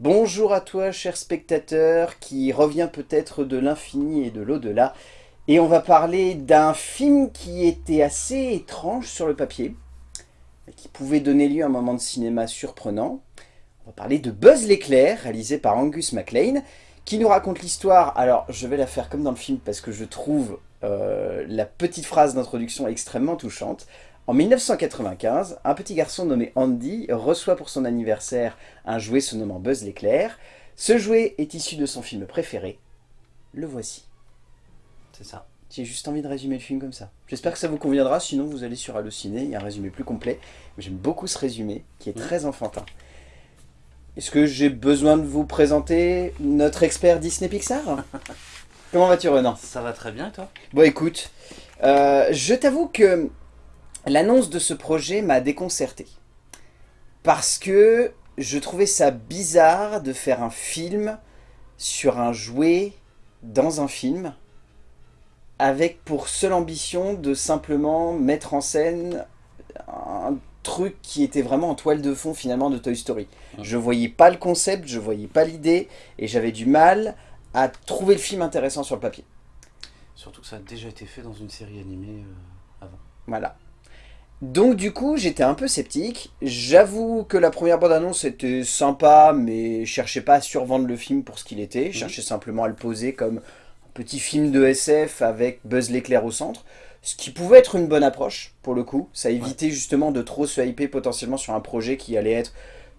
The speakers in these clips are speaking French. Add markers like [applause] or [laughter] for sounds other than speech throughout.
Bonjour à toi, cher spectateur, qui revient peut-être de l'infini et de l'au-delà. Et on va parler d'un film qui était assez étrange sur le papier, qui pouvait donner lieu à un moment de cinéma surprenant. On va parler de Buzz l'éclair, réalisé par Angus MacLean, qui nous raconte l'histoire. Alors, je vais la faire comme dans le film, parce que je trouve euh, la petite phrase d'introduction extrêmement touchante. En 1995, un petit garçon nommé Andy reçoit pour son anniversaire un jouet se nommant Buzz l'éclair. Ce jouet est issu de son film préféré. Le voici. C'est ça. J'ai juste envie de résumer le film comme ça. J'espère que ça vous conviendra, sinon vous allez sur Allociné, il y a un résumé plus complet. J'aime beaucoup ce résumé, qui est Mmh. très enfantin. Est-ce que j'ai besoin de vous présenter notre expert Disney Pixar? [laughs] Comment vas-tu Renan? Ça va très bien, toi? Bon écoute, euh, je t'avoue que l'annonce de ce projet m'a déconcerté. Parce que je trouvais ça bizarre de faire un film sur un jouet dans un film avec pour seule ambition de simplement mettre en scène un truc qui était vraiment en toile de fond finalement de Toy Story. Mhm. Je voyais pas le concept, je voyais pas l'idée et j'avais du mal à trouver le film intéressant sur le papier. Surtout que ça a déjà été fait dans une série animée euh, avant. Voilà. Donc du coup, j'étais un peu sceptique. J'avoue que la première bande-annonce était sympa, mais je cherchais pas à survendre le film pour ce qu'il était. Je cherchais simplement à le poser comme un petit film de SF avec Buzz l'éclair au centre. Ce qui pouvait être une bonne approche, pour le coup. Ça évitait justement de trop se hyper potentiellement sur un projet qui allait être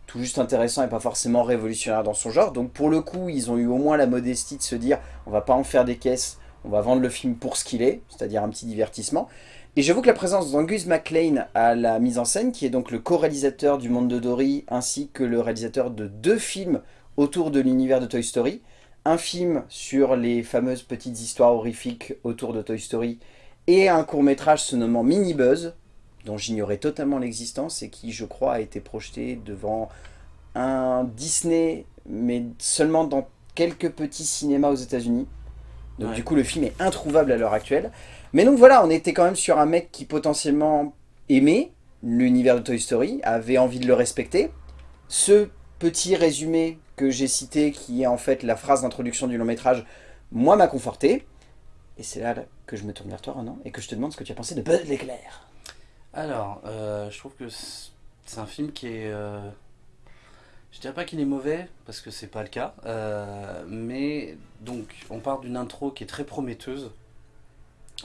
tout juste intéressant et pas forcément révolutionnaire dans son genre. Donc pour le coup, ils ont eu au moins la modestie de se dire on va pas en faire des caisses, on va vendre le film pour ce qu'il est, c'est-à-dire un petit divertissement. Et j'avoue que la présence d'Angus MacLean à la mise en scène, qui est donc le co-réalisateur du Monde de Dory, ainsi que le réalisateur de deux films autour de l'univers de Toy Story, un film sur les fameuses petites histoires horrifiques autour de Toy Story, et un court-métrage se nommant Mini Buzz, dont j'ignorais totalement l'existence, et qui, je crois, a été projeté devant un Disney, mais seulement dans quelques petits cinémas aux États-Unis. Donc Ouais. du coup, le film est introuvable à l'heure actuelle. Mais donc voilà, on était quand même sur un mec qui potentiellement aimait l'univers de Toy Story, avait envie de le respecter. Ce petit résumé que j'ai cité, qui est en fait la phrase d'introduction du long métrage, moi m'a conforté. Et c'est là, que je me tourne vers toi, Renan, et que je te demande ce que tu as pensé de Buzz l'éclair. Alors, euh, je trouve que c'est c'est un film qui est... euh, Je dirais pas qu'il est mauvais, parce que c'est pas le cas. euh, mais, donc, on part d'une intro qui est très prometteuse.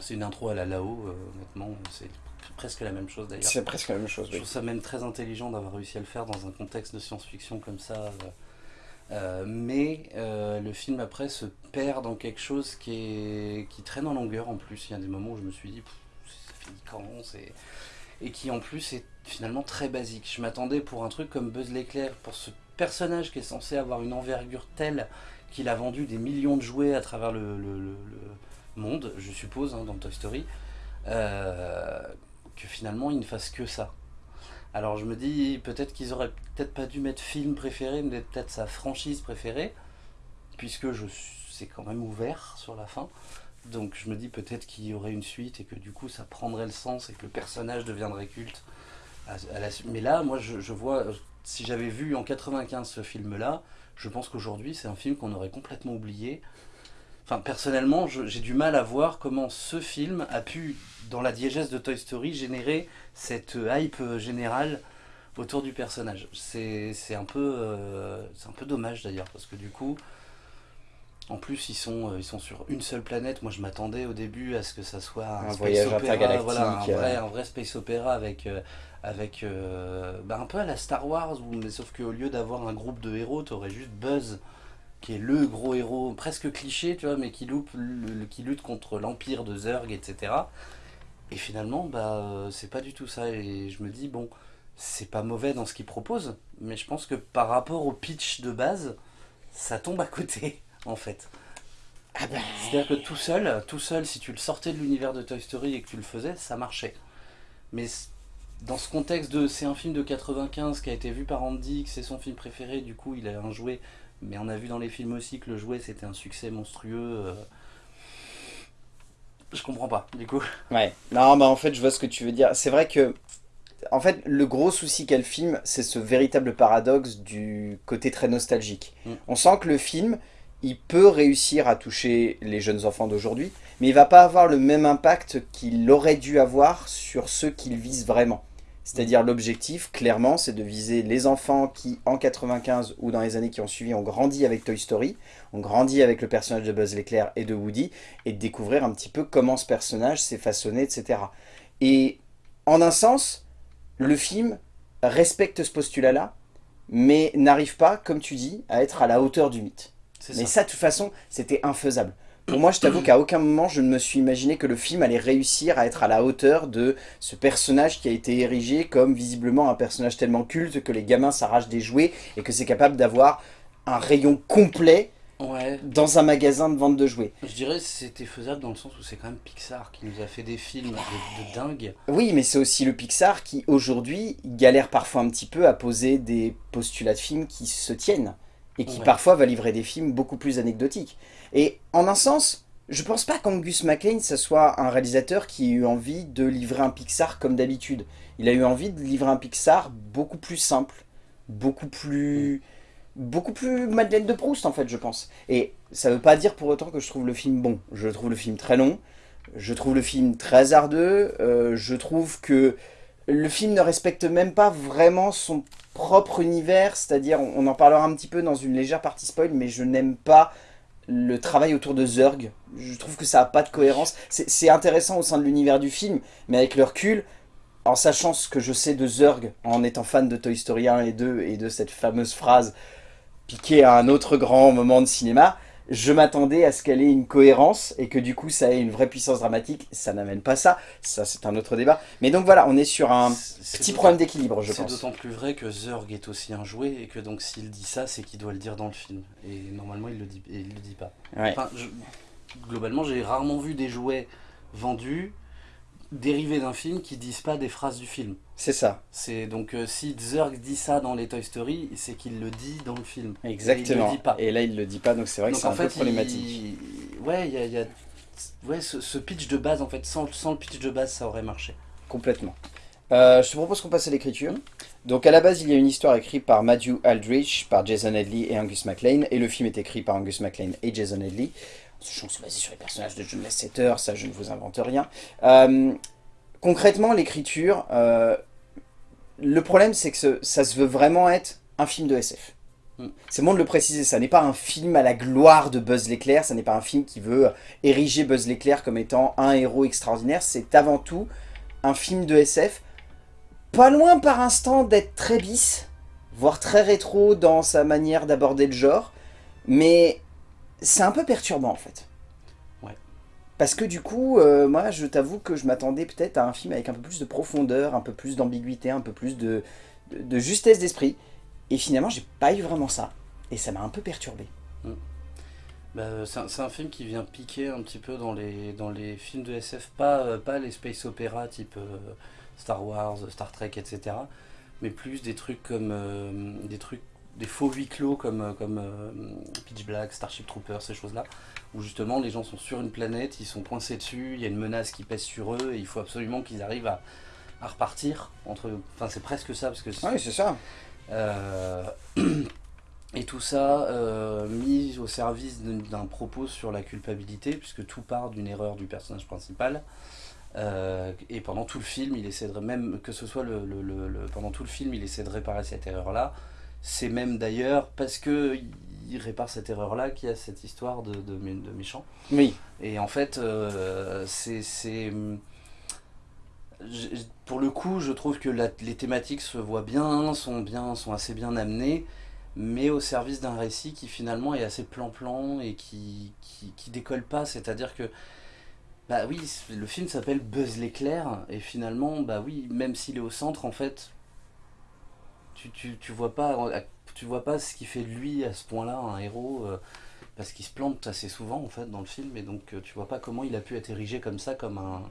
C'est une intro à la Lao, euh, honnêtement. C'est presque la même chose d'ailleurs. C'est presque la même chose, Je oui. trouve ça même très intelligent d'avoir réussi à le faire dans un contexte de science-fiction comme ça. euh, euh, mais euh, le film après se perd dans quelque chose qui, est, qui traîne en longueur en plus. Il y a des moments où je me suis dit, ça finit quand. Et qui en plus est finalement très basique. Je m'attendais pour un truc comme Buzz l'éclair, pour ce personnage qui est censé avoir une envergure telle qu'il a vendu des millions de jouets à travers le, le- le- le monde, je suppose, hein, dans Toy Story, euh, que finalement il ne fasse que ça. Alors je me dis peut-être qu'ils auraient peut-être pas dû mettre film préféré, mais peut-être sa franchise préférée, puisque c'est quand même ouvert sur la fin. Donc je me dis peut-être qu'il y aurait une suite et que du coup ça prendrait le sens et que le personnage deviendrait culte. mais là, moi je, je vois, si j'avais vu en 95 ce film-là, je pense qu'aujourd'hui c'est un film qu'on aurait complètement oublié. Enfin personnellement, j'ai du mal à voir comment ce film a pu, dans la diégèse de Toy Story, générer cette hype euh, générale autour du personnage. C'est c'est un, peu, euh, c'est un peu dommage d'ailleurs, parce que du coup, en plus ils sont, euh, ils sont sur une seule planète. Moi je m'attendais au début à ce que ça soit un, Un space voyage opéra, intergalactique, voilà, un, vrai, un vrai space opéra avec, euh, avec euh, bah, un peu à la Star Wars, où, mais sauf qu'au lieu d'avoir un groupe de héros, tu aurais juste Buzz qui est le gros héros, presque cliché, tu vois, mais qui, loupe, le- qui lutte contre l'empire de Zurg, etc. Et finalement, bah, euh, c'est pas du tout ça. Et je me dis, bon, c'est pas mauvais dans ce qu'il propose, mais je pense que par rapport au pitch de base, ça tombe à côté, [laughs] en fait. Ah ben, C'est-à-dire que tout seul, tout seul, si tu le sortais de l'univers de Toy Story et que tu le faisais, ça marchait. Mais dans ce contexte de c'est un film de 95 qui a été vu par Andy, que c'est son film préféré, du coup il a un jouet, mais on a vu dans les films aussi que le jouet c'était un succès monstrueux. euh, Je comprends pas, du coup. Ouais. Non, bah en fait, je vois ce que tu veux dire. C'est vrai que En fait, le gros souci qu'a le film, c'est ce véritable paradoxe du côté très nostalgique. Mm. On sent que le film, il peut réussir à toucher les jeunes enfants d'aujourd'hui, mais il va pas avoir le même impact qu'il aurait dû avoir sur ceux qu'il vise vraiment. C'est-à-dire l'objectif, clairement, c'est de viser les enfants qui, en 95 ou dans les années qui ont suivi, ont grandi avec Toy Story, ont grandi avec le personnage de Buzz l'éclair et de Woody, et de découvrir un petit peu comment ce personnage s'est façonné, etc. Et en un sens, le film respecte ce postulat-là, mais n'arrive pas, comme tu dis, à être à la hauteur du mythe. Mais ça. ça, de toute façon, c'était infaisable. Pour moi, je t'avoue qu'à aucun moment, je ne me suis imaginé que le film allait réussir à être à la hauteur de ce personnage qui a été érigé comme visiblement un personnage tellement culte que les gamins s'arrachent des jouets et que c'est capable d'avoir un rayon complet Ouais, dans un magasin de vente de jouets. je dirais que c'était faisable dans le sens où c'est quand même Pixar qui nous a fait des films de, de dingue. Oui, mais c'est aussi le Pixar qui, aujourd'hui, galère parfois un petit peu à poser des postulats de films qui se tiennent et qui Ouais. parfois va livrer des films beaucoup plus anecdotiques. Et en un sens, je pense pas qu'Angus MacLean, ce soit un réalisateur qui ait eu envie de livrer un Pixar comme d'habitude. Il a eu envie de livrer un Pixar beaucoup plus simple, beaucoup plus... beaucoup plus Madeleine de Proust en fait, je pense. Et ça veut pas dire pour autant que je trouve le film bon. Je trouve le film très long, je trouve le film très hasardeux, euh, je trouve que le film ne respecte même pas vraiment son propre univers, c'est-à-dire, on en parlera un petit peu dans une légère partie spoil, mais je n'aime pas le travail autour de Zurg. Je trouve que ça n'a pas de cohérence. C'est intéressant au sein de l'univers du film, mais avec le recul, en sachant ce que je sais de Zurg, en étant fan de Toy Story 1 et 2, et de cette fameuse phrase piquée à un autre grand moment de cinéma, je m'attendais à ce qu'elle ait une cohérence et que du coup ça ait une vraie puissance dramatique. Ça n'amène pas ça, ça c'est un autre débat. Mais donc voilà, on est sur un C'est petit problème d'équilibre, je C'est pense. d'autant plus vrai que Zurg est aussi un jouet et que donc s'il dit ça, c'est qu'il doit le dire dans le film. Et normalement, il le dit, et il le dit pas. Ouais. Enfin, je- globalement, j'ai rarement vu des jouets vendus dérivés d'un film qui disent pas des phrases du film. C'est ça, C'est donc euh, si Zurg dit ça dans les Toy Story, c'est qu'il le dit dans le film. Et il exactement. le dit pas. Et là il le dit pas, donc c'est vrai que c'est un peu problématique. il- ouais, il y a, il y a- ouais, ce, ce pitch de base en fait, sans, sans le pitch de base, ça aurait marché. Complètement. Euh, je te propose qu'on passe à l'écriture. Donc à la base, il y a une histoire écrite par Matthew Aldrich, par Jason Headley et Angus MacLean, et le film est écrit par Angus MacLean et Jason Headley. Sachant que c'est basé sur les personnages de John Lasseter, ça je ne vous invente rien. Euh, concrètement, l'écriture, euh, le problème c'est que ce- ça se veut vraiment être un film de SF. Mm. C'est bon de le préciser, ça n'est pas un film à la gloire de Buzz l'éclair, ça n'est pas un film qui veut ériger Buzz l'éclair comme étant un héros extraordinaire, c'est avant tout un film de SF, pas loin par instant d'être très bis, voire très rétro dans sa manière d'aborder le genre, mais c'est un peu perturbant en fait. Ouais. Parce que du coup, euh, moi je t'avoue que je m'attendais peut-être à un film avec un peu plus de profondeur, un peu plus d'ambiguïté, un peu plus de, de, de justesse d'esprit, et finalement j'ai pas eu vraiment ça, et ça m'a un peu perturbé. Bah, c'est un, film qui vient piquer un petit peu dans les, dans les films de SF, pas, euh, pas les space opéra type euh, Star Wars, Star Trek, etc. Mais plus des trucs comme des trucs, des faux huis clos comme, euh, comme euh, Pitch Black, Starship Troopers, ces choses-là, où justement les gens sont sur une planète, ils sont coincés dessus, il y a une menace qui pèse sur eux et il faut absolument qu'ils arrivent à, à repartir entre. Enfin, c'est presque ça parce que Oui, c'est ça. euh, [clears throat] et tout ça euh, mis au service d'un d'un propos sur la culpabilité, puisque tout part d'une erreur du personnage principal. Euh, et pendant tout le film, il essaie de, même que ce soit le, le- le- le- pendant tout le film, il essaie de réparer cette erreur-là. C'est même d'ailleurs parce que il répare cette erreur-là qu'il y a cette histoire de, de, de méchant. Oui, Et en fait, euh, c'est. Pour le coup, je trouve que la- les thématiques se voient bien, sont, bien, sont assez bien amenées, mais au service d'un récit qui finalement est assez plan-plan et qui, qui, qui décolle pas. C'est-à-dire que. Bah oui, le film s'appelle Buzz l'éclair, et finalement, bah oui, même s'il est au centre, en fait, tu, tu, tu vois pas tu vois pas ce qui fait lui à ce point-là un héros euh, parce qu'il se plante assez souvent en fait dans le film et donc euh, tu vois pas comment il a pu être érigé comme ça comme un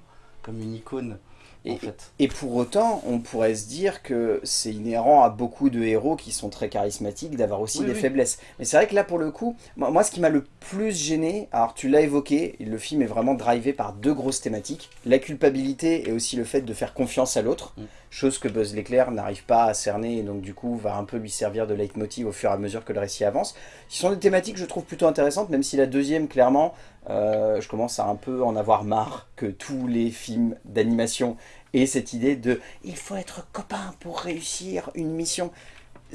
comme une icône Et, et, pour autant, on pourrait se dire que c'est inhérent à beaucoup de héros qui sont très charismatiques d'avoir aussi des faiblesses. Mais c'est vrai que là, pour le coup, moi, ce qui m'a le plus gêné, alors tu l'as évoqué, le film est vraiment drivé par deux grosses thématiques. La culpabilité et aussi le fait de faire confiance à l'autre, mm. chose que Buzz l'éclair n'arrive pas à cerner et donc du coup va un peu lui servir de leitmotiv au fur et à mesure que le récit avance. Ce sont des thématiques que je trouve plutôt intéressantes, même si la deuxième, clairement, euh, je commence à un peu en avoir marre que tous les films d'animation aient cette idée de « il faut être copain pour réussir une mission ».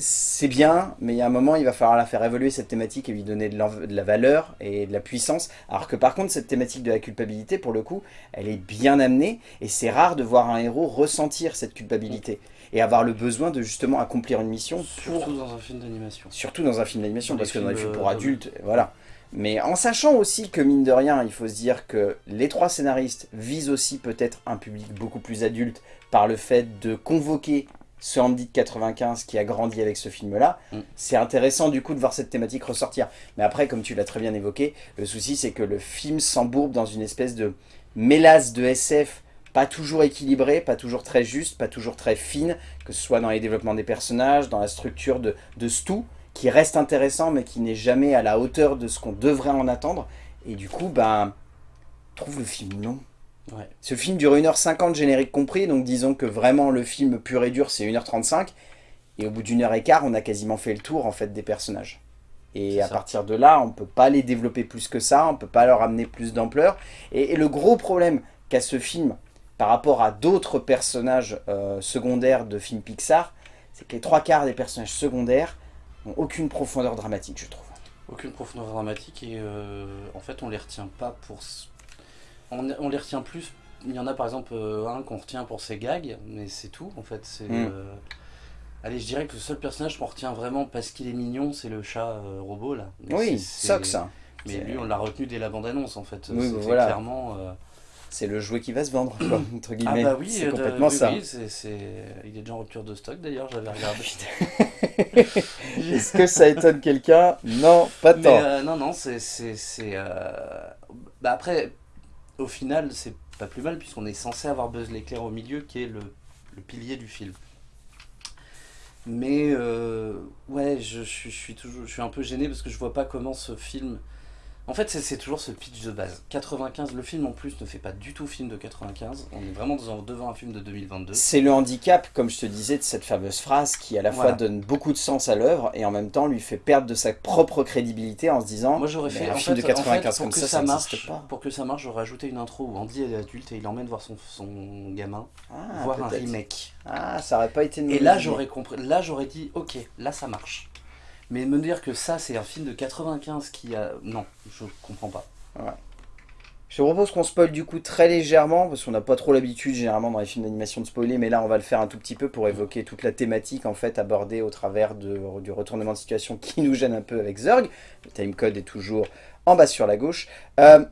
C'est bien, mais il y a un moment, il va falloir la faire évoluer cette thématique et lui donner de la valeur et de la puissance. Alors que par contre, cette thématique de la culpabilité, pour le coup, elle est bien amenée et c'est rare de voir un héros ressentir cette culpabilité et avoir le besoin de justement accomplir une mission. Surtout dans un film d'animation. Surtout dans un film d'animation, parce que dans les films pour adultes, voilà. Mais en sachant aussi que, mine de rien, il faut se dire que les trois scénaristes visent aussi peut-être un public beaucoup plus adulte par le fait de convoquer ce Andy de 95 qui a grandi avec ce film-là. Mm. C'est intéressant du coup de voir cette thématique ressortir. Mais après, comme tu l'as très bien évoqué, le souci c'est que le film s'embourbe dans une espèce de mélasse de SF pas toujours équilibré, pas toujours très juste, pas toujours très fine, que ce soit dans les développements des personnages, dans la structure de, de qui reste intéressant mais qui n'est jamais à la hauteur de ce qu'on devrait en attendre. Et du coup, ben, trouve le film long. Ce film dure 1h50 générique compris, donc disons que vraiment le film pur et dur c'est 1h35. Et au bout d'une heure et quart, on a quasiment fait le tour en fait des personnages. Et à partir de là, on peut pas les développer plus que ça, on peut pas leur amener plus d'ampleur. Et, le gros problème qu'a ce film par rapport à d'autres personnages euh, secondaires de films Pixar, c'est que les trois quarts des personnages secondaires aucune profondeur dramatique, je trouve. Aucune profondeur dramatique et euh, en fait on les retient pas pour... On, on, les retient plus, il y en a par exemple euh, un qu'on retient pour ses gags, mais c'est tout en fait. c'est hmm. Allez, je dirais que le seul personnage qu'on retient vraiment parce qu'il est mignon, c'est le chat euh, robot là. oui, Sox. Mais lui on l'a retenu dès la bande-annonce en fait. Oui, voilà. clairement c'est le jouet qui va se vendre, quoi, entre guillemets. Ah bah oui, c'est euh, complètement ça. Oui, il est déjà en rupture de stock d'ailleurs, j'avais regardé. [laughs] Est-ce que ça étonne quelqu'un? Non, pas tant. Euh, non, non, c'est... Euh... Bah après, au final, c'est pas plus mal puisqu'on est censé avoir Buzz l'éclair au milieu qui est le, le pilier du film. Mais euh, ouais, je, je, suis toujours, je suis un peu gêné parce que je vois pas comment ce film en fait, c'est toujours ce pitch de base. 95, le film en plus ne fait pas du tout film de 95. On est vraiment devant un film de 2022. C'est le handicap, comme je te disais, de cette fameuse phrase qui à la fois donne beaucoup de sens à l'œuvre et en même temps lui fait perdre de sa propre crédibilité en se disant Moi j'aurais fait un film de 95 comme ça, ça, marche, pas. Pour que ça marche, j'aurais ajouté une intro où Andy est adulte et il emmène voir son, son gamin, ah, voir un remake. Ah, ça aurait pas été une Et là j'aurais compris, là j'aurais dit ok, là ça marche. Mais me dire que ça, c'est un film de 95 qui a... Non, je comprends pas. Je te propose qu'on spoil du coup très légèrement, parce qu'on n'a pas trop l'habitude généralement dans les films d'animation de spoiler, mais là on va le faire un tout petit peu pour évoquer toute la thématique en fait abordée au travers de, du retournement de situation qui nous gêne un peu avec Zurg. Le timecode est toujours en bas sur la gauche. Euh,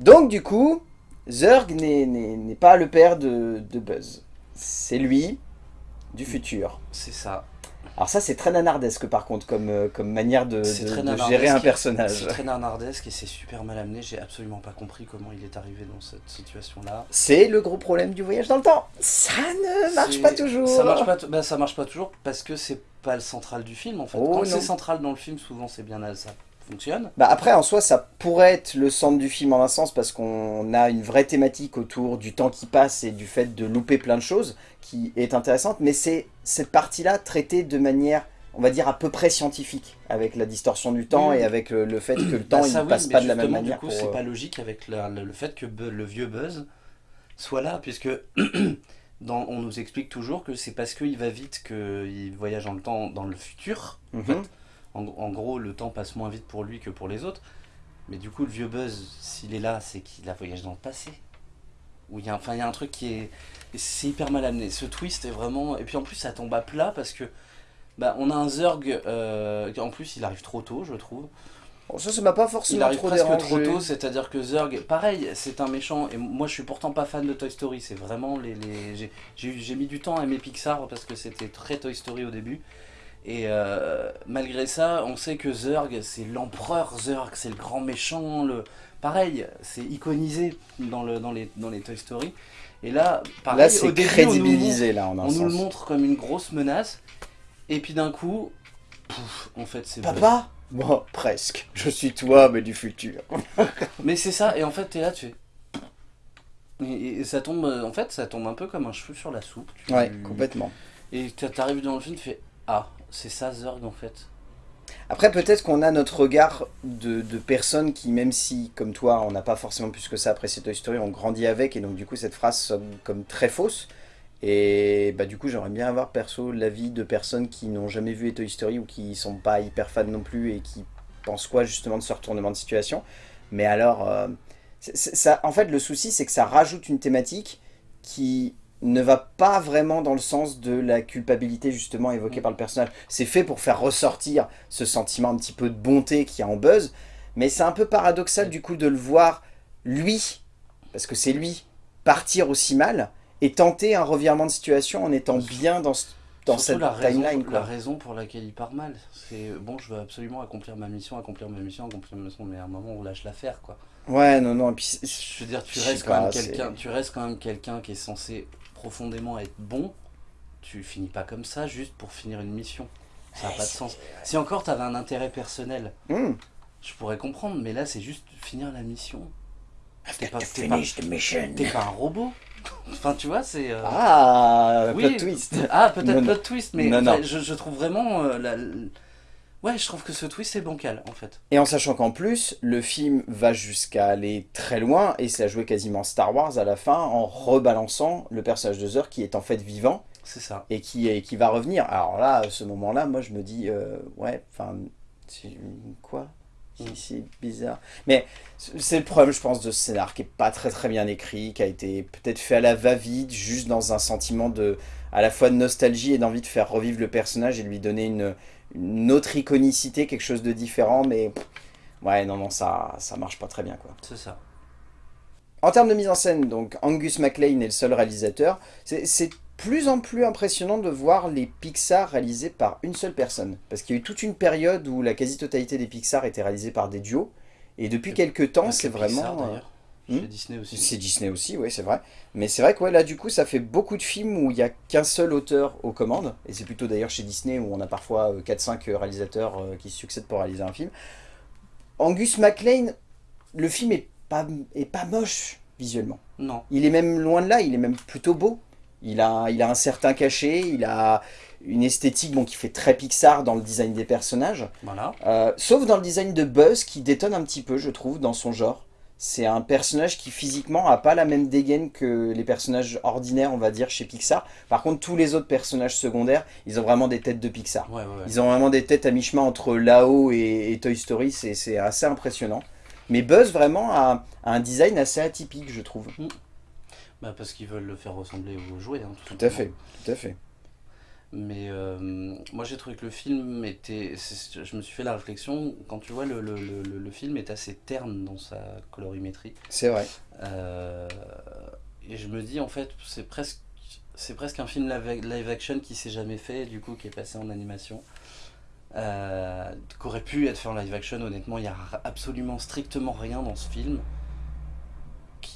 donc du coup, Zurg n'est pas le père de, de Buzz. C'est lui, du futur. C'est ça. Alors ça c'est très nanardesque par contre comme, euh, comme manière de, gérer un personnage. C'est très nanardesque et c'est super mal amené, j'ai absolument pas compris comment il est arrivé dans cette situation là. C'est le gros problème du voyage dans le temps, ça ne marche pas toujours. Ça marche pas, bah, ça marche pas toujours parce que c'est pas le central du film en fait. Oh Quand c'est central dans le film souvent c'est bien ça fonctionne. Bah après, en soi, ça pourrait être le centre du film en un sens parce qu'on a une vraie thématique autour du temps qui passe et du fait de louper plein de choses qui est intéressante, mais c'est cette partie-là traitée de manière on va dire à peu près scientifique, avec la distorsion du temps et avec le, fait que le temps bah, il ne passe pas de la même manière. Du coup, c'est pas euh, logique avec le, fait que le vieux Buzz soit là, puisque [clears throat] dans, on nous explique toujours que c'est parce qu'il va vite qu'il voyage dans le temps dans le futur. en mhm. fait en, gros, le temps passe moins vite pour lui que pour les autres. Mais du coup, le vieux Buzz, s'il est là, c'est qu'il a voyagé dans le passé. Où il y a, enfin, il y a un truc qui est... C'est hyper mal amené. Ce twist est vraiment... Et puis en plus, ça tombe à plat parce que... Bah, on a un Zurg, euh, en plus il arrive trop tôt je trouve. Bon, ça, ça m'a pas forcément Il arrive trop presque trop tôt, c'est-à-dire que Zurg, pareil, c'est un méchant, et moi je suis pourtant pas fan de Toy Story, c'est vraiment les... les... J'ai mis du temps à aimer Pixar parce que c'était très Toy Story au début, et euh, malgré ça, on sait que Zurg, c'est l'empereur Zurg, c'est le grand méchant. Le... Pareil, c'est iconisé dans, le, dans, les, dans les Toy Story. Et là, pareil, Là, au c'est début, crédibilisé, là, en on nous, on nous le montre comme une grosse menace, et puis d'un coup, pouf, en fait, c'est Papa Bon, presque. Je suis toi, mais du futur. [laughs] Mais c'est ça, et en fait, t'es là, tu fais. Et, et ça tombe, euh, en fait, ça tombe un peu comme un cheveu sur la soupe. Tu- Ouais, complètement. Et t'a- t'arrives dans le film, tu fais Ah, c'est ça Zurg en fait. Après, peut-être qu'on a notre regard de, de personnes qui, même si, comme toi, on n'a pas forcément plus que ça apprécié Toy Story, on grandit avec, et donc du coup, cette phrase comme très fausse. Et bah du coup, j'aimerais bien avoir, perso, l'avis de personnes qui n'ont jamais vu les Toy Story ou qui sont pas hyper fans non plus et qui pensent quoi, justement, de ce retournement de situation. Mais alors, euh, ça, en fait, le souci, c'est que ça rajoute une thématique qui ne va pas vraiment dans le sens de la culpabilité justement évoquée par le personnage. C'est fait pour faire ressortir ce sentiment un petit peu de bonté qu'il y a en Buzz, mais c'est un peu paradoxal du coup de le voir, lui, parce que c'est lui, partir aussi mal et tenter un revirement de situation en étant bien dans, ce- dans cette la raison, timeline. la raison pour laquelle il part mal. C'est bon, je veux absolument accomplir ma mission, accomplir ma mission, accomplir ma mission, mais à un moment on lâche l'affaire quoi. Ouais, non, non, et puis Je veux dire, tu restes quand même quelqu'un, tu restes quand même quelqu'un qui est censé profondément être bon. Tu finis pas comme ça juste pour finir une mission. Ça n'a pas de sens. Si encore t'avais un intérêt personnel, Hmm. je pourrais comprendre, mais là c'est juste finir la mission. T'es pas, pas, finish the mission. t'es pas un robot. Enfin, tu vois, c'est. euh, Ah, Oui. plot twist. Ah, peut-être plot twist, mais Non, non. Je, je trouve vraiment. euh, la- Ouais, je trouve que ce twist est bancal en fait. Et en sachant qu'en plus, le film va jusqu'à aller très loin et c'est à jouer quasiment Star Wars à la fin en rebalançant le personnage de Zurg qui est en fait vivant C'est ça. et qui, et qui va revenir. Alors là, à ce moment-là, moi je me dis, euh, ouais, enfin, quoi? Mm. C'est- C'est bizarre. Mais c'est le problème, je pense, de ce scénar qui est pas très très bien écrit, qui a été peut-être fait à la va-vite, juste dans un sentiment de à la fois de nostalgie et d'envie de faire revivre le personnage et de lui donner une, une autre iconicité, quelque chose de différent, mais pff, ouais, non, non, ça, ça marche pas très bien, quoi. C'est ça. En termes de mise en scène, donc Angus MacLean est le seul réalisateur. C'est plus en plus impressionnant de voir les Pixar réalisés par une seule personne. Parce qu'il y a eu toute une période où la quasi-totalité des Pixar était réalisée par des duos. Et depuis quelques temps, c'est que Pixar, euh, hmm Disney aussi. C'est Disney aussi, oui, c'est vrai. Mais c'est vrai que ouais, là, du coup, ça fait beaucoup de films où il n'y a qu'un seul auteur aux commandes. Et c'est plutôt d'ailleurs chez Disney où on a parfois euh, 4-5 réalisateurs euh, qui se succèdent pour réaliser un film. Angus MacLean, le film est pas, est pas moche visuellement. Non. Il est même loin de là, il est même plutôt beau. Il a, il a un certain cachet, il a une esthétique bon, qui fait très Pixar dans le design des personnages. Voilà. Euh, sauf dans le design de Buzz qui détonne un petit peu, je trouve, dans son genre. C'est un personnage qui physiquement a pas la même dégaine que les personnages ordinaires, on va dire, chez Pixar. Par contre, tous les autres personnages secondaires, ils ont vraiment des têtes de Pixar. Ouais, ouais, ouais. Ils ont vraiment des têtes à mi-chemin entre Lao et, et Toy Story, c'est assez impressionnant. Mais Buzz, vraiment, a, a un design assez atypique, je trouve. Bah, parce qu'ils veulent le faire ressembler aux jouets. hein, Tout à fait, tout à fait. Mais euh, moi j'ai trouvé que le film était. Je me suis fait la réflexion, quand tu vois, le, le, le, le film est assez terne dans sa colorimétrie. C'est vrai. Euh, et je me dis en fait, c'est presque, c'est presque un film live, live action qui s'est jamais fait, du coup qui est passé en animation. Euh, qu'aurait pu être fait en live action, honnêtement, il n'y a absolument strictement rien dans ce film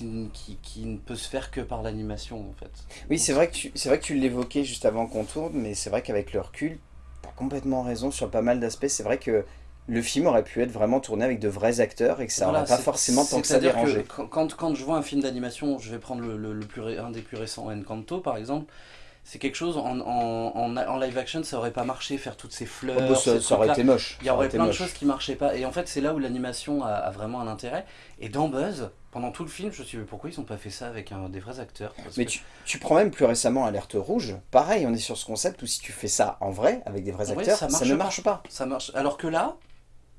qui, qui, qui ne peut se faire que par l'animation en fait. Oui, c'est vrai que tu, vrai que tu l'évoquais juste avant qu'on tourne, mais c'est vrai qu'avec le recul, t'as complètement raison sur pas mal d'aspects. C'est vrai que le film aurait pu être vraiment tourné avec de vrais acteurs et que ça Voilà, n'aurait pas forcément tant que ça dérangé. quand, quand, quand je vois un film d'animation, je vais prendre le, le- le plus un des plus récents, Encanto par exemple, c'est quelque chose en, en, en, en live action, ça aurait pas marché, faire toutes ces fleurs. Oh, bah, ça, ces ça aurait été moche. Il y aurait plein de choses qui marchaient pas. Et en fait, c'est là où l'animation a, a vraiment un intérêt. Et dans Buzz, pendant tout le film, je me suis dit, mais pourquoi ils ont pas fait ça avec un, des vrais acteurs? Parce Mais que- tu, tu prends même plus récemment Alerte Rouge, pareil, on est sur ce concept où si tu fais ça en vrai, avec des vrais acteurs, ça ne pas. marche pas. Ça marche. Alors que là,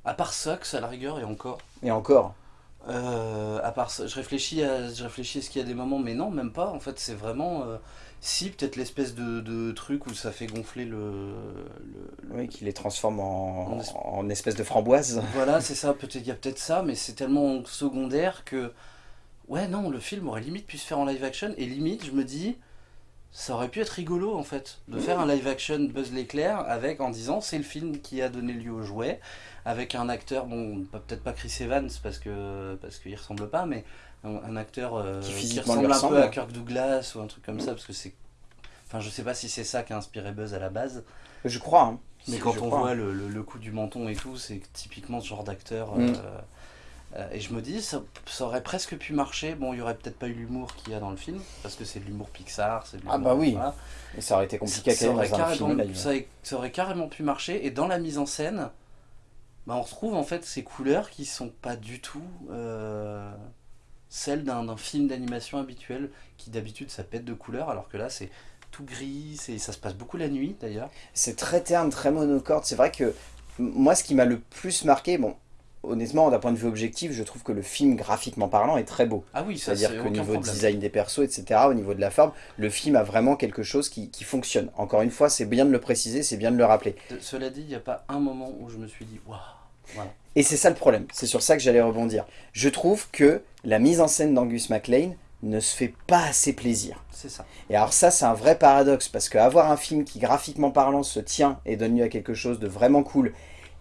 à part Sox, à la rigueur, et encore. Et encore, Euh, à part ça, je réfléchis à, je réfléchis à ce qu'il y a des moments, mais non, même pas. En fait, c'est vraiment. euh, si, peut-être l'espèce de, de truc où ça fait gonfler le. le- oui, qui les transforme en, En es- en espèce de framboise. Voilà, [laughs] c'est ça. Peut-être il y a peut-être ça, mais c'est tellement secondaire que. Ouais, non, le film aurait limite pu se faire en live action. Et limite, je me dis. Ça aurait pu être rigolo en fait, de faire un live action Buzz l'éclair avec en disant c'est le film qui a donné lieu au jouet, avec un acteur, bon peut-être pas Chris Evans parce que parce qu'il ressemble pas, mais un, acteur euh, Qui ressemble un peu à Kirk Douglas ou un truc comme ça, parce que c'est... Enfin, je sais pas si c'est ça qui a inspiré Buzz à la base, Je crois. hein. mais quand on crois. voit le, le- le coup du menton et tout, c'est typiquement ce genre d'acteur. Mm. euh, euh, et je me dis, ça, ça aurait presque pu marcher. Bon, il y aurait peut-être pas eu l'humour qu'il y a dans le film, parce que c'est de l'humour Pixar. c'est de Ah bah oui. voilà. Et ça aurait été compliqué à ça, aurait dans un carrément, film ça, aurait- ça aurait carrément pu marcher. Et dans la mise en scène, bah, on retrouve en fait ces couleurs qui sont pas du tout euh, celles d'un film d'animation habituel, qui d'habitude ça pète de couleurs, alors que là c'est tout gris, c'est- ça se passe beaucoup la nuit d'ailleurs. C'est très terne, très monocorde. C'est vrai que moi, ce qui m'a le plus marqué, bon, honnêtement, d'un point de vue objectif, je trouve que le film, graphiquement parlant, est très beau. Ah oui, C'est-à-dire c'est qu'au niveau problème. design des persos, etc., au niveau de la forme, le film a vraiment quelque chose qui, qui fonctionne. Encore une fois, c'est bien de le préciser, c'est bien de le rappeler. De- Cela dit, il n'y a pas un moment où je me suis dit waouh. Voilà. Et c'est ça le problème, c'est sur ça que j'allais rebondir. Je trouve que la mise en scène d'Angus MacLean ne se fait pas assez plaisir. C'est ça. Et alors ça, c'est un vrai paradoxe, parce qu'avoir un film qui, graphiquement parlant, se tient et donne lieu à quelque chose de vraiment cool,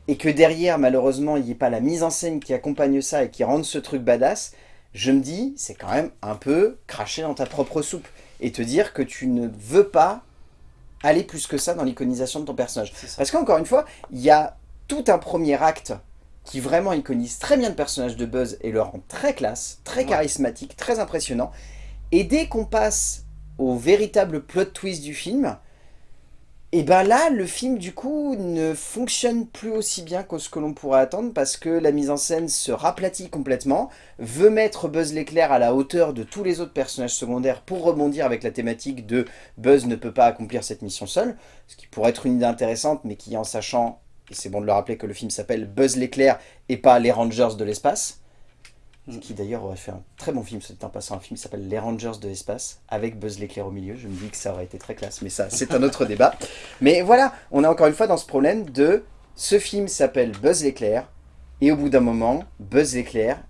et que derrière, malheureusement, il n'y ait pas la mise en scène qui accompagne ça et qui rende ce truc badass, je me dis, c'est quand même un peu cracher dans ta propre soupe. Et te dire que tu ne veux pas aller plus que ça dans l'iconisation de ton personnage. Parce qu'encore une fois, il y a tout un premier acte qui vraiment iconise très bien le personnage de Buzz et le rend très classe, très charismatique, très impressionnant. Et dès qu'on passe au véritable plot twist du film, et ben là, le film du coup ne fonctionne plus aussi bien que ce que l'on pourrait attendre parce que la mise en scène se raplatit complètement, veut mettre Buzz l'éclair à la hauteur de tous les autres personnages secondaires pour rebondir avec la thématique de Buzz ne peut pas accomplir cette mission seul, ce qui pourrait être une idée intéressante mais qui en sachant, et c'est bon de le rappeler que le film s'appelle Buzz l'éclair et pas Les Rangers de l'espace, ce qui d'ailleurs aurait fait un très bon film, c'est en passant un film qui s'appelle Les Rangers de l'espace, avec Buzz l'éclair au milieu, je me dis que ça aurait été très classe, mais ça c'est un autre débat. Mais voilà, on est encore une fois dans ce problème de, ce film s'appelle Buzz l'éclair, et au bout d'un moment, Buzz l'éclair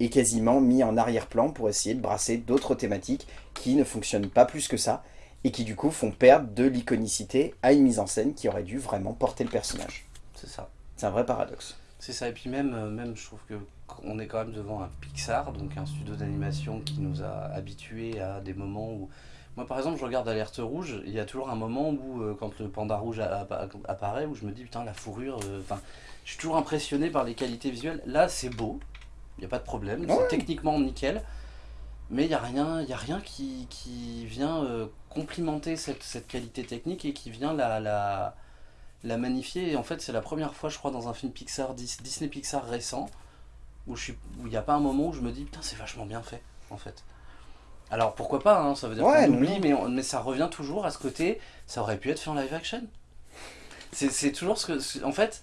est quasiment mis en arrière-plan pour essayer de brasser d'autres thématiques qui ne fonctionnent pas plus que ça, et qui du coup font perdre de l'iconicité à une mise en scène qui aurait dû vraiment porter le personnage. C'est ça. C'est un vrai paradoxe. C'est ça, et puis même, euh, même je trouve que on est quand même devant un Pixar, donc un studio d'animation qui nous a habitués à des moments où... Moi par exemple, je regarde Alerte Rouge, il y a toujours un moment où, euh, quand le panda rouge apparaît, où je me dis, putain, la fourrure, euh, enfin, je suis toujours impressionné par les qualités visuelles. Là, c'est beau, il n'y a pas de problème, Ouais. c'est techniquement nickel, mais il n'y a rien, y a rien qui, qui vient euh, complimenter cette, cette qualité technique et qui vient la... la la magnifier et en fait c'est la première fois je crois dans un film Pixar Dis- Disney Pixar récent où il n'y a pas un moment où je me dis putain c'est vachement bien fait en fait. Alors pourquoi pas hein, ça veut dire Ouais, qu'on oublie mais, on- mais ça revient toujours à ce côté ça aurait pu être fait en live action. C'est c'est toujours ce que en fait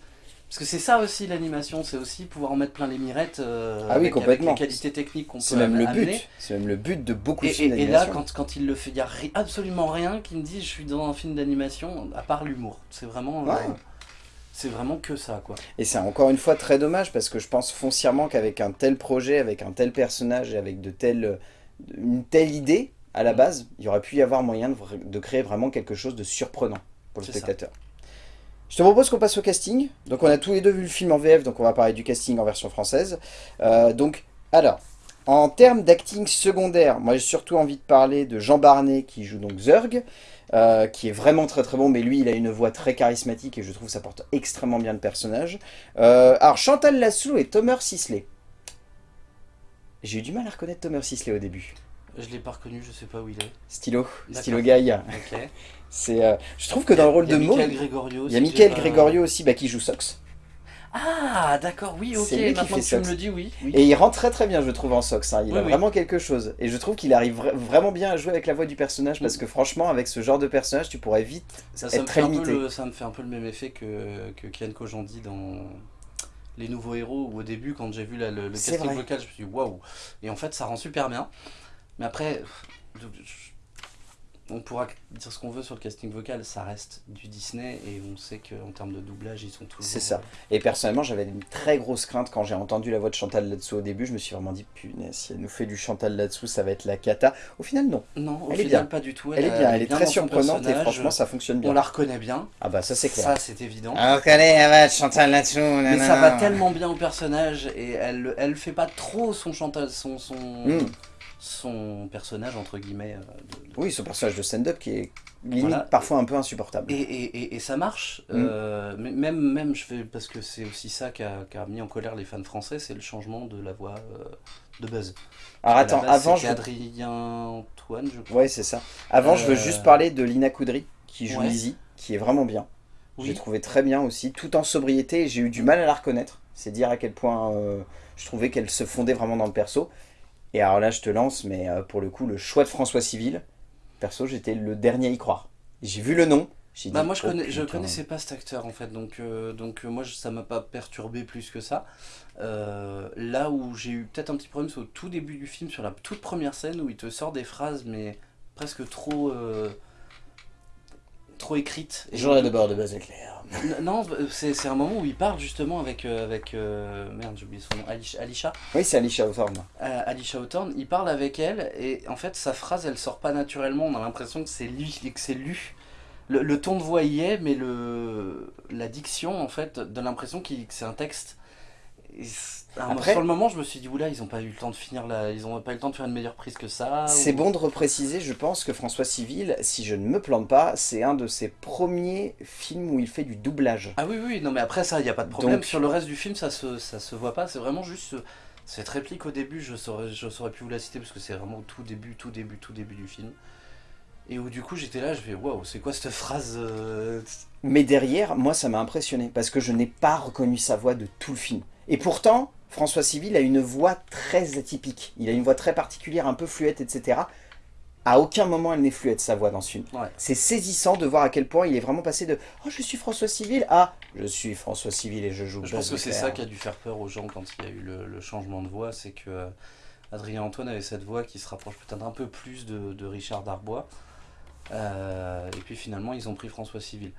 parce que c'est ça aussi l'animation c'est aussi pouvoir en mettre plein les mirettes euh, Ah oui, avec, avec complètement. les qualités techniques qu'on peut C'est même le amener. but. C'est même le but de beaucoup de films et- et là, d'animation. quand, quand il le fait, il n'y a ri- absolument rien qui me dit je suis dans un film d'animation, à part l'humour. C'est vraiment, Ouais. euh, c'est vraiment que ça, quoi. Et c'est encore une fois très dommage parce que je pense foncièrement qu'avec un tel projet, avec un tel personnage et avec de telles, une telle idée à la Mm. base, il y aurait pu y avoir moyen de, créer vraiment quelque chose de surprenant pour le ça. Je te propose qu'on passe au casting. Donc on a tous les deux vu le film en VF, donc on va parler du casting en version française. Euh, donc, alors, en termes d'acting secondaire, moi j'ai surtout envie de parler de Jean Barnet qui joue donc Zurg, euh, qui est vraiment très très bon, mais lui il a une voix très charismatique et je trouve que ça porte extrêmement bien le personnage. Euh, alors Chantal Lassou et Thomas Sisley. J'ai eu du mal à reconnaître Thomas Sisley au début. Je l'ai pas reconnu, je sais pas où il est. Stylo. Stylo Guy. Ok. C'est, euh, je trouve que dans le rôle Il y a de Gregorio il y a aussi, Michael Gregorio aussi bah, qui joue Sox. Ah, d'accord, oui, ok. Maintenant fait que tu me le dis, oui. oui. Et il rend très très bien, je trouve, en Sox. hein. Il Oui, a oui. vraiment quelque chose. Et je trouve qu'il arrive vra- vraiment bien à jouer avec la voix du personnage parce que franchement, avec ce genre de personnage, tu pourrais vite Ça, ça être me très fait un peu limité. le, ça me fait un peu le même effet que, que Kian Kojandi dans Les Nouveaux Héros, où au début, quand j'ai vu la- le, casting vrai. vocal, je me suis dit waouh. Et en fait, ça rend super bien. Mais après, je- on pourra dire ce qu'on veut sur le casting vocal, ça reste du Disney et on sait qu'en termes de doublage, ils sont toujours... C'est ça. Et personnellement, j'avais une très grosse crainte quand j'ai entendu la voix de Chantal là-dessous au début. Je me suis vraiment dit, punaise, si elle nous fait du Chantal là-dessous, ça va être la cata. Au final, non. Non, au Elle est final, bien. pas du tout. Elle, est bien, elle est très surprenante et franchement, ça fonctionne On bien. la reconnaît bien, Ah bah ça, c'est clair. ça c'est évident. Alors qu'elle est, elle va être Chantal là-dessous. Mais ça va tellement bien au personnage et elle, elle fait pas trop son Chantal, son, son, Mm. Son personnage entre guillemets. euh, de- de- Oui, son personnage de stand-up qui est limite Voilà. parfois un peu insupportable. Et, et, et, et ça marche, Mm. euh, même, même je fais, parce que c'est aussi ça qui a, qui a mis en colère les fans français, c'est le changement de la voix euh, de Buzz. Alors attends, base, avant, je... Adrien Antoine, je crois. Ouais, c'est ça. Avant, je veux juste parler de Lina Koudry, qui joue Ouais. Lizzie, qui est vraiment bien. Oui. J'ai trouvé très bien aussi, tout en sobriété, et j'ai eu du mal à la reconnaître. C'est dire à quel point je trouvais qu'elle se fondait vraiment dans le perso. Et alors là, je te lance, mais euh, pour le coup, le choix de François Civil, perso, j'étais le dernier à y croire. J'ai vu le nom, j'ai dit... Bah moi je, oh, connais, je connaissais pas cet acteur en fait, donc, euh, donc euh, moi ça m'a pas perturbé plus que ça. Euh, là où j'ai eu peut-être un petit problème, c'est au tout début du film, sur la toute première scène où il te sort des phrases mais presque trop... euh, trop écrites. Et J'aurais de bord de base éclair. Non, c'est c'est un moment où il parle justement avec, euh, avec euh, merde j'ai oublié son nom, Alicia, Alicia, Oui, c'est Alicia Hawthorne. euh, Alicia Hawthorne, il parle avec elle et en fait sa phrase elle sort pas naturellement, on a l'impression que c'est lui que c'est lu. Le, le ton de voix y est, mais le, la diction en fait donne l'impression que c'est un texte. Et un- Après- sur le moment je me suis dit oula ils ont pas eu le temps de finir la, ils ont pas eu le temps de faire une meilleure prise que ça. C'est ou- bon de repréciser, je pense que François Civil, si je ne me plante pas, c'est un de ses premiers films où il fait du doublage. Ah oui, oui, non mais après ça, il n'y a pas de problème. Donc- Sur le reste du film, ça se, ça se voit pas. C'est vraiment juste ce- cette réplique au début, je saurais, je saurais plus vous la citer parce que c'est vraiment au tout début, tout début, tout début du film. Et où du coup j'étais là, je fais waouh, c'est quoi cette phrase euh, Mais derrière, moi, ça m'a impressionné parce que je n'ai pas reconnu sa voix de tout le film. Et pourtant, François Civil a une voix très atypique. Il a une voix très particulière, un peu fluette, etc. À aucun moment, elle n'est fluette, sa voix dans ce film. Ouais. C'est saisissant de voir à quel point il est vraiment passé de « Oh, je suis François Civil » à « Je suis François Civil et je joue Je pense que c'est ça qui a dû faire peur aux gens quand il y a eu le, le changement de voix, c'est que euh, Adrien Antoine avait cette voix qui se rapproche peut-être un peu plus de, de Richard Darbois. Euh, et puis finalement ils ont pris François Civil.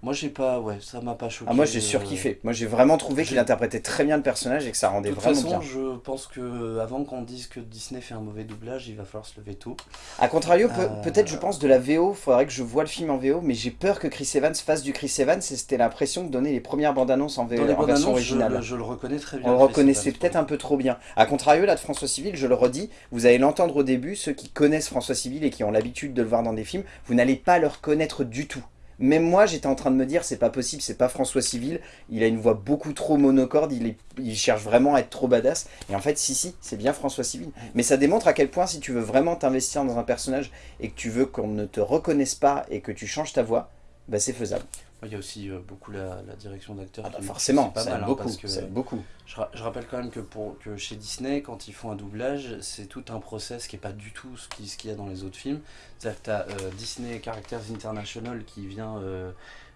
Moi j'ai pas, ouais, ça m'a pas choqué. Ah, moi, j'ai euh, surkiffé. Moi, j'ai vraiment trouvé qu'il interprétait très bien le personnage et que ça rendait De toute vraiment façon, bien. je pense que avant qu'on dise que Disney fait un mauvais doublage, il va falloir se lever tôt. A contrario, Euh, peut-être je pense de la VO, faudrait que je voie le film en VO, mais j'ai peur que Chris Evans fasse du Chris Evans, et c'était l'impression que donnaient les premières bandes annonces en, VO, en bandes version annonces, je, originale. le- je le reconnais très bien. On le reconnaissait peut-être un peu trop bien. A contrario, là, de François Civil, je le redis, vous allez l'entendre au début, ceux qui connaissent François Civil et qui ont l'habitude de le voir dans des films, vous n'allez pas le reconnaître du tout. Même moi, j'étais en train de me dire, c'est pas possible, c'est pas François Civil, il a une voix beaucoup trop monocorde, il, cherche vraiment à être trop badass. Et en fait, si, si, c'est bien François Civil. Mais ça démontre à quel point, si tu veux vraiment t'investir dans un personnage et que tu veux qu'on ne te reconnaisse pas et que tu changes ta voix, bah c'est faisable. Il y a aussi euh, beaucoup la, la direction d'acteur. Ah bah forcément, pas ça mal, aide hein, beaucoup, parce que ça aide beaucoup. je, ra- je rappelle quand même que, pour, que chez Disney, quand ils font un doublage, c'est tout un process qui est pas du tout ce qui- ce qu'il y a dans les autres films. C'est-à-dire que tu as Disney Characters International qui vient euh,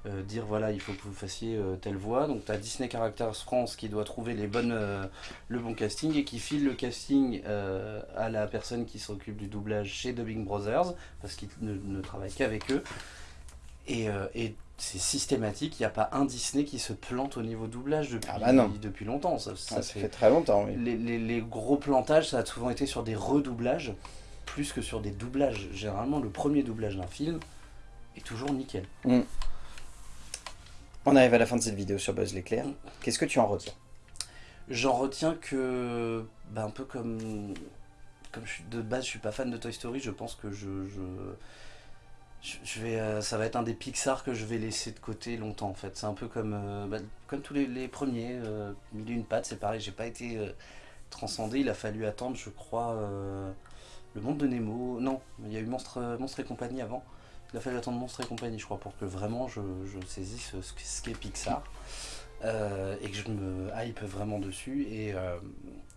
euh, dire voilà, il faut que vous fassiez euh, telle voix. Donc tu as Disney Characters France qui doit trouver les bonnes, euh, le bon casting et qui file le casting euh, à la personne qui s'occupe du doublage chez Dubbing Brothers parce qu'ils ne, ne travaillent qu'avec eux. Et, euh, et c'est systématique, il n'y a pas un Disney qui se plante au niveau doublage depuis, Ah bah non. depuis longtemps. Ça, ça Ah, ça fait- fait très longtemps, oui. les, les- les gros plantages, ça a souvent été sur des redoublages, plus que sur des doublages. Généralement, le premier doublage d'un film est toujours nickel. On arrive à la fin de cette vidéo sur Buzz l'éclair. Mm. Qu'est-ce que tu en retiens? J'en retiens que, bah, un peu comme, comme je suis de base, je suis pas fan de Toy Story, je pense que je, je, je- vais, euh, ça va être un des Pixar que je vais laisser de côté longtemps en fait. C'est un peu comme, euh, bah, comme tous les, premiers, euh, Mille et une pattes, c'est pareil, j'ai pas été euh, transcendé, il a fallu attendre, je crois, le monde de Nemo. Non, il y a eu Monstre, et compagnie avant. Il a fallu attendre Monstre et compagnie, je crois, pour que vraiment je, je saisisse ce, qu'est Pixar. Et que je me hype vraiment dessus. Et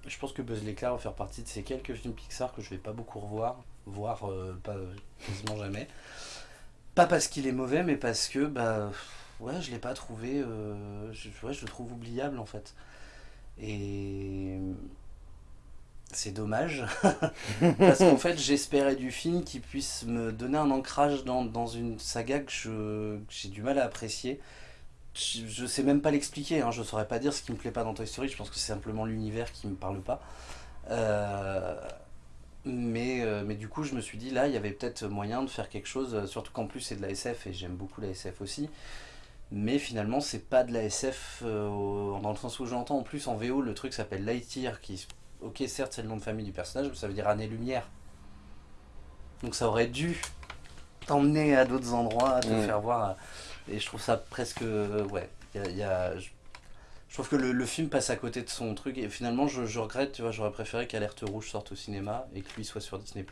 je pense que Buzz l'éclair va faire partie de ces quelques films Pixar que je vais pas beaucoup revoir, voire pas quasiment jamais. Pas parce qu'il est mauvais, mais parce que bah ouais, je l'ai pas trouvé. euh, je, ouais, je le trouve oubliable en fait. Et c'est dommage. [laughs] Parce qu'en fait, j'espérais du film qui puisse me donner un ancrage dans, une saga que j'ai du mal à apprécier. Je, je sais même pas l'expliquer, hein, je saurais pas dire ce qui me plaît pas dans Toy Story, je pense que c'est simplement l'univers qui me parle pas. Euh, mais, euh, mais du coup, je me suis dit, là, il y avait peut-être moyen de faire quelque chose, euh, surtout qu'en plus c'est de la SF et j'aime beaucoup la SF aussi. Mais finalement, c'est pas de la SF euh, dans le sens où j'entends. En plus, en VO, le truc s'appelle Lightyear, qui, ok, certes, c'est le nom de famille du personnage, mais ça veut dire année-lumière. Donc ça aurait dû t'emmener à d'autres endroits, te Mm. faire voir. Et je trouve ça presque. ouais. il y a- y a- je, je trouve que le, le film passe à côté de son truc. Et finalement, je, je regrette, tu vois, j'aurais préféré qu'Alerte Rouge sorte au cinéma et que lui soit sur Disney.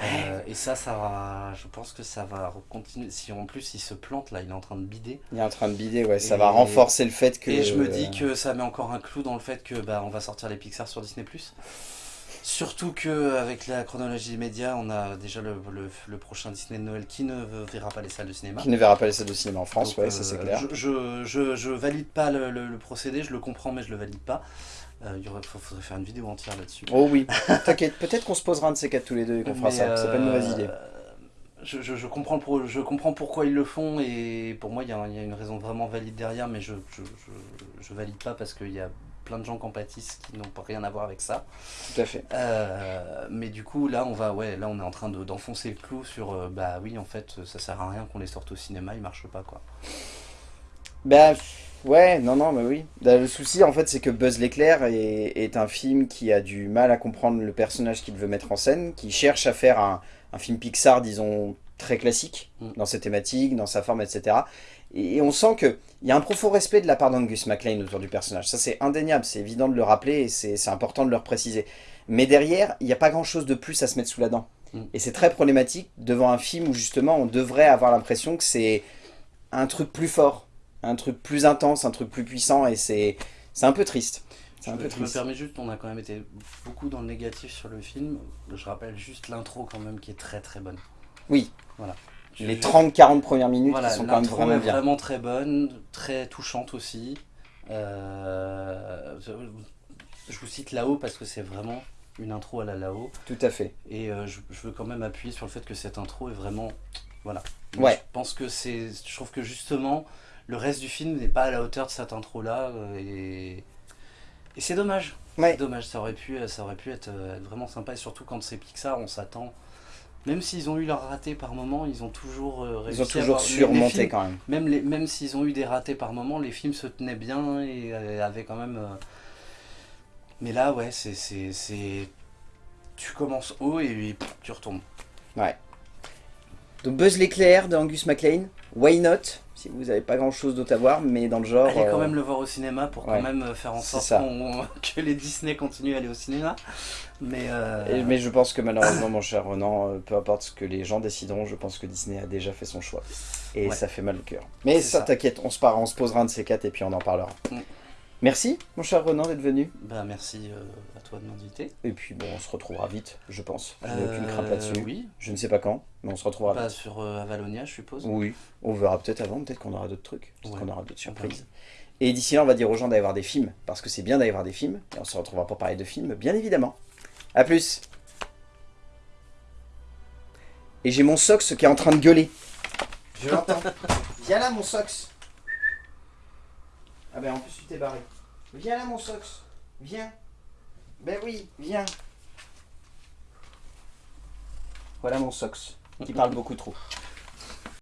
Euh, et ça, ça va. Je pense que ça va continuer. Si en plus il se plante là, il est en train de bider. Il est en train de bider, ouais, ça Et- va renforcer le fait que... Et je me dis que ça met encore un clou dans le fait que bah, on va sortir les Pixar sur Disney+. Surtout que avec la chronologie des médias, on a déjà le, le, le prochain Disney de Noël qui ne verra pas les salles de cinéma. Qui ne verra pas les salles de cinéma en France, Donc, ouais, euh, ça c'est clair. Je, je, je, je valide pas le, procédé, je le comprends mais je le valide pas. Euh, il faudrait faire une vidéo entière là-dessus. Oh oui, t'inquiète, peut-être qu'on se posera un de ces quatre tous les deux et qu'on fera ça, c'est pas une mauvaise euh, idée. Je, je, je comprends je comprends pourquoi ils le font et pour moi il y, a, il y a une raison vraiment valide derrière mais je, je, je, je valide pas parce qu'il y a plein de gens qui en pâtissent qui n'ont pas rien à voir avec ça. Tout à fait. Euh, mais du coup là on va ouais là on est en train de- d'enfoncer le clou sur euh, bah oui en fait ça sert à rien qu'on les sorte au cinéma ils marchent pas quoi. Bah ouais, non, non, mais oui. Bah, le souci en fait c'est que Buzz l'éclair est, est un film qui a du mal à comprendre le personnage qu'il veut mettre en scène, qui cherche à faire un, un film Pixar, disons, très classique, Mm. dans ses thématiques, dans sa forme, etc. Et, on sent qu'il y a un profond respect de la part d'Angus MacLean autour du personnage. Ça c'est indéniable, c'est évident de le rappeler et c'est important de le préciser. Mais derrière, il n'y a pas grand chose de plus à se mettre sous la dent. Mm. Et c'est très problématique devant un film où justement on devrait avoir l'impression que c'est un truc plus fort, un truc plus intense, un truc plus puissant et c'est un peu triste. Un Je, peu je me permets juste, on a quand même été beaucoup dans le négatif sur le film. Je rappelle juste l'intro quand même qui est très très bonne. Oui, Voilà. Les je- 30-40 premières minutes Voilà, qui sont quand même vraiment est bien. vraiment très bonne, très touchante aussi. Euh, je, vous cite là-haut parce que c'est vraiment une intro à la là-haut. Tout à fait. Et euh, je, je veux quand même appuyer sur le fait que cette intro est vraiment. Voilà. Ouais. Je pense que c'est. Je trouve que justement, le reste du film n'est pas à la hauteur de cette intro-là. euh, et et c'est dommage. Ouais. C'est dommage, ça aurait pu, ça aurait pu être, être vraiment sympa. Et surtout quand c'est Pixar, on s'attend. Même s'ils ont eu leur raté par moment, ils ont toujours euh, réussi Ils ont à toujours surmonté films- quand même. même, les, même s'ils ont eu des ratés par moment, les films se tenaient bien et euh, avaient quand même. euh, Mais là, ouais, c'est. Tu commences haut et pff, tu retombes. Donc Buzz l'éclair de Angus MacLean, Why Not? Si vous n'avez pas grand chose d'autre à voir, mais dans le genre. Allez quand euh, même le voir au cinéma pour ouais. quand même euh, faire en sorte [laughs] que les Disney continuent à aller au cinéma. Mais. euh, et- mais je pense que malheureusement, mon cher Renan, peu importe ce que les gens décideront, je pense que Disney a déjà fait son choix. Et Ouais. ça fait mal au cœur. Mais ça. t'inquiète, on se, part, on se posera un de ces quatre et puis on en parlera. Mm. Merci, mon cher Renan, d'être venu. Bah, merci euh, à toi de m'inviter. Et puis bon, on se retrouvera vite, je pense. Je n'ai Euh, aucune crainte là-dessus. Oui, Je ne sais pas quand, mais on se retrouvera pas vite. sur euh, Avalonia, je suppose. Oui, on verra peut-être avant, peut-être qu'on aura d'autres trucs, peut-être Ouais. qu'on aura d'autres surprises. Et d'ici là, on va dire aux gens d'aller voir des films, parce que c'est bien d'aller voir des films, et on se retrouvera pour parler de films, bien évidemment. A plus Et j'ai mon Sox qui est en train de gueuler. Je l'entends. Viens là, mon Sox Ah ben en plus, tu t'es barré. Viens là, mon Sox Viens Ben oui, viens Voilà mon Sox, qui parle beaucoup trop.